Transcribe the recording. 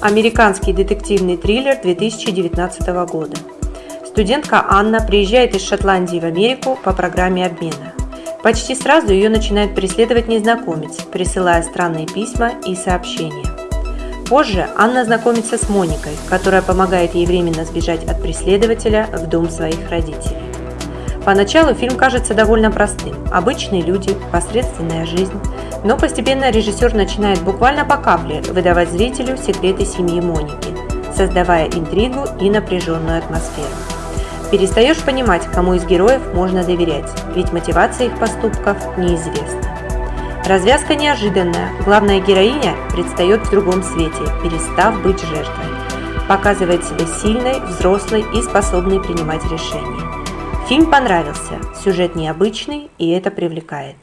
Американский детективный триллер 2019 года. Студентка Анна приезжает из Шотландии в Америку по программе обмена. Почти сразу ее начинает преследовать незнакомец, присылая странные письма и сообщения. Позже Анна знакомится с Моникой, которая помогает ей временно сбежать от преследователя в дом своих родителей. Поначалу фильм кажется довольно простым. Обычные люди, посредственная жизнь. Но постепенно режиссер начинает буквально по капле выдавать зрителю секреты семьи Моники, создавая интригу и напряженную атмосферу. Перестаешь понимать, кому из героев можно доверять, ведь мотивация их поступков неизвестна. Развязка неожиданная, главная героиня предстает в другом свете, перестав быть жертвой. Показывает себя сильной, взрослой и способной принимать решения. Фильм понравился, сюжет необычный и это привлекает.